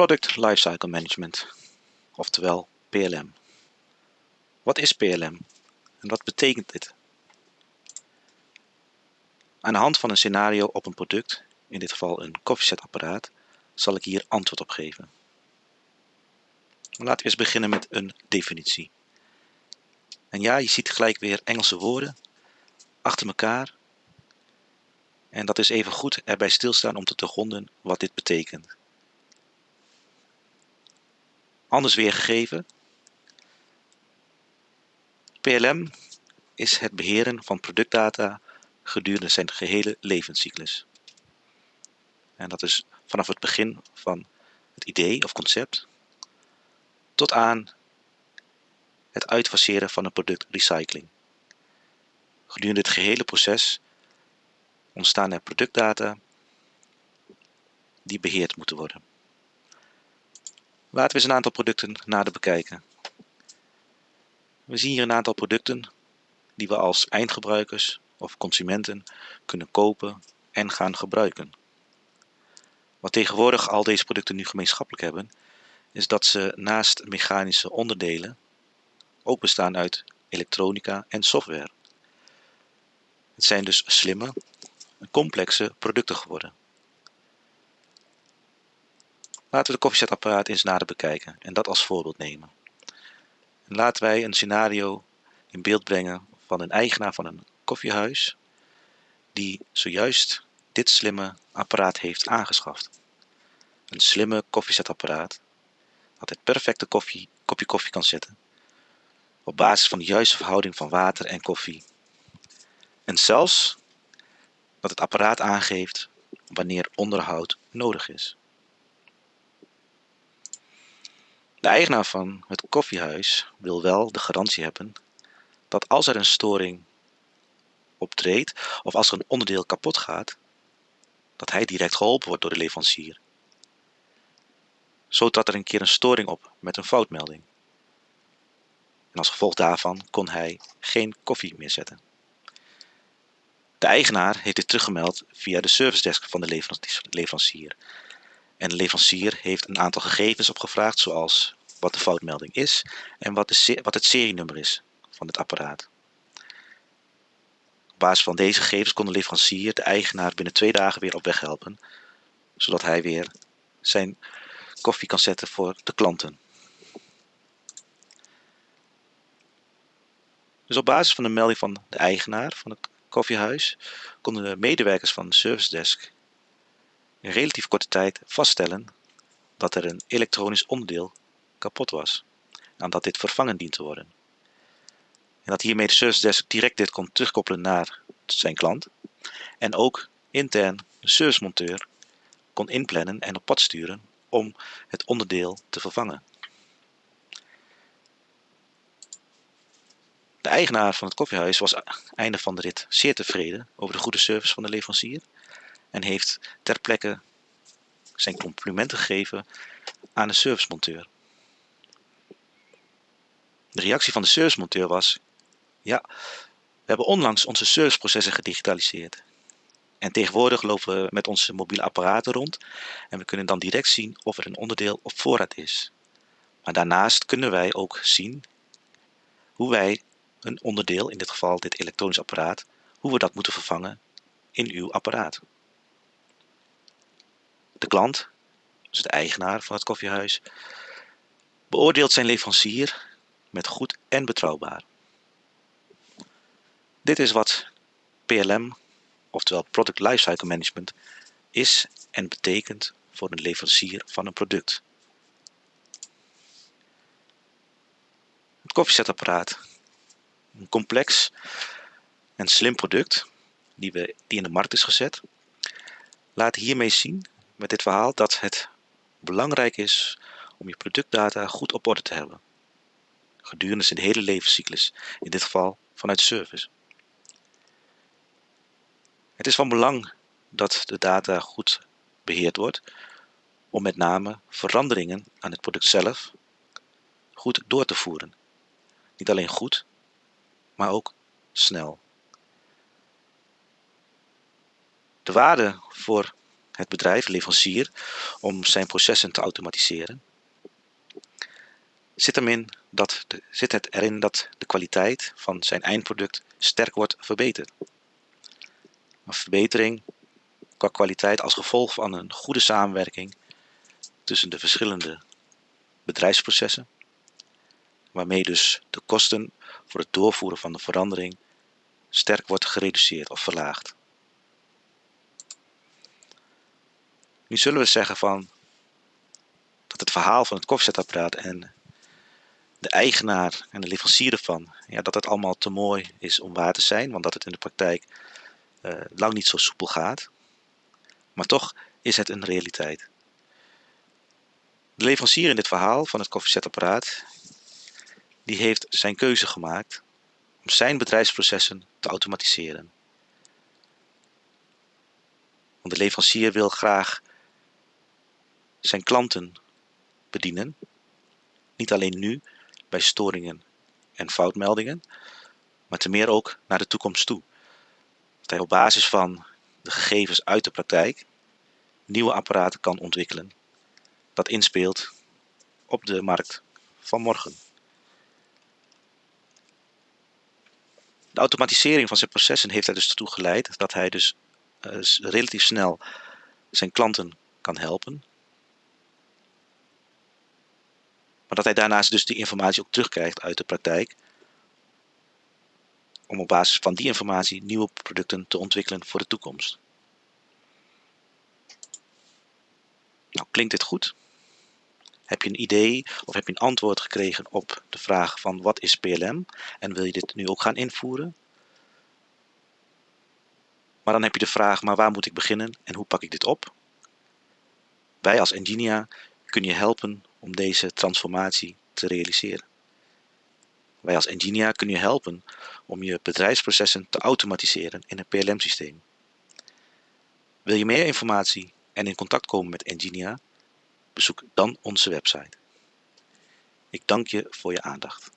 Product Lifecycle Management, oftewel PLM. Wat is PLM en wat betekent dit? Aan de hand van een scenario op een product, in dit geval een koffiezetapparaat, zal ik hier antwoord op geven. Laten we eens beginnen met een definitie. En ja, je ziet gelijk weer Engelse woorden achter elkaar. En dat is even goed erbij stilstaan om te doorgronden wat dit betekent. Anders weergegeven. PLM is het beheren van productdata gedurende zijn gehele levenscyclus. En dat is vanaf het begin van het idee of concept tot aan het uitfaseren van een productrecycling. Gedurende het gehele proces ontstaan er productdata die beheerd moeten worden. Laten we eens een aantal producten nader bekijken. We zien hier een aantal producten die we als eindgebruikers of consumenten kunnen kopen en gaan gebruiken. Wat tegenwoordig al deze producten nu gemeenschappelijk hebben, is dat ze naast mechanische onderdelen ook bestaan uit elektronica en software. Het zijn dus slimme complexe producten geworden. Laten we de koffiezetapparaat eens nader bekijken en dat als voorbeeld nemen. En laten wij een scenario in beeld brengen van een eigenaar van een koffiehuis die zojuist dit slimme apparaat heeft aangeschaft. Een slimme koffiezetapparaat dat het perfecte koffie, kopje koffie kan zetten op basis van de juiste verhouding van water en koffie. En zelfs dat het apparaat aangeeft wanneer onderhoud nodig is. De eigenaar van het koffiehuis wil wel de garantie hebben dat als er een storing optreedt of als er een onderdeel kapot gaat, dat hij direct geholpen wordt door de leverancier. Zo trad er een keer een storing op met een foutmelding. En als gevolg daarvan kon hij geen koffie meer zetten. De eigenaar heeft dit teruggemeld via de service desk van de leverancier. En de leverancier heeft een aantal gegevens opgevraagd, zoals wat de foutmelding is en wat, wat het serienummer is van het apparaat. Op basis van deze gegevens kon de leverancier de eigenaar binnen twee dagen weer op weg helpen, zodat hij weer zijn koffie kan zetten voor de klanten. Dus op basis van de melding van de eigenaar van het koffiehuis konden de medewerkers van de service desk in relatief korte tijd vaststellen dat er een elektronisch onderdeel kapot was en dat dit vervangen dient te worden. En dat hiermee de service desk direct dit kon terugkoppelen naar zijn klant en ook intern de servicemonteur kon inplannen en op pad sturen om het onderdeel te vervangen. De eigenaar van het koffiehuis was einde van de rit zeer tevreden over de goede service van de leverancier en heeft ter plekke zijn complimenten gegeven aan de servicemonteur. De reactie van de servicemonteur was: Ja, we hebben onlangs onze serviceprocessen gedigitaliseerd. En tegenwoordig lopen we met onze mobiele apparaten rond en we kunnen dan direct zien of er een onderdeel op voorraad is. Maar daarnaast kunnen wij ook zien hoe wij een onderdeel, in dit geval dit elektronisch apparaat, hoe we dat moeten vervangen in uw apparaat. De klant, dus de eigenaar van het koffiehuis, beoordeelt zijn leverancier met goed en betrouwbaar. Dit is wat PLM, oftewel Product Lifecycle Management, is en betekent voor een leverancier van een product. Het koffiezetapparaat een complex en slim product die, we, die in de markt is gezet. Laat hiermee zien met dit verhaal dat het belangrijk is om je productdata goed op orde te hebben. Gedurende zijn hele levenscyclus, in dit geval vanuit service. Het is van belang dat de data goed beheerd wordt om met name veranderingen aan het product zelf goed door te voeren. Niet alleen goed, maar ook snel. De waarde voor het bedrijf, leverancier, om zijn processen te automatiseren? Zit, hem in dat de, zit het erin dat de kwaliteit van zijn eindproduct sterk wordt verbeterd? Een verbetering qua kwaliteit als gevolg van een goede samenwerking tussen de verschillende bedrijfsprocessen, waarmee dus de kosten voor het doorvoeren van de verandering sterk wordt gereduceerd of verlaagd. Nu zullen we zeggen van dat het verhaal van het koffiezetapparaat en de eigenaar en de leverancier ervan, ja, dat het allemaal te mooi is om waar te zijn, want dat het in de praktijk uh, lang niet zo soepel gaat. Maar toch is het een realiteit. De leverancier in dit verhaal van het koffiezetapparaat, die heeft zijn keuze gemaakt om zijn bedrijfsprocessen te automatiseren. Want de leverancier wil graag zijn klanten bedienen, niet alleen nu bij storingen en foutmeldingen, maar te meer ook naar de toekomst toe. Dat hij op basis van de gegevens uit de praktijk nieuwe apparaten kan ontwikkelen dat inspeelt op de markt van morgen. De automatisering van zijn processen heeft er dus toe geleid dat hij dus uh, relatief snel zijn klanten kan helpen. Maar dat hij daarnaast dus die informatie ook terugkrijgt uit de praktijk. Om op basis van die informatie nieuwe producten te ontwikkelen voor de toekomst. Nou, klinkt dit goed? Heb je een idee of heb je een antwoord gekregen op de vraag van wat is PLM en wil je dit nu ook gaan invoeren? Maar dan heb je de vraag, maar waar moet ik beginnen en hoe pak ik dit op? Wij als Engineer kunnen je helpen om deze transformatie te realiseren. Wij als Engineer kunnen je helpen om je bedrijfsprocessen te automatiseren in een PLM-systeem. Wil je meer informatie en in contact komen met Engineer? Bezoek dan onze website. Ik dank je voor je aandacht.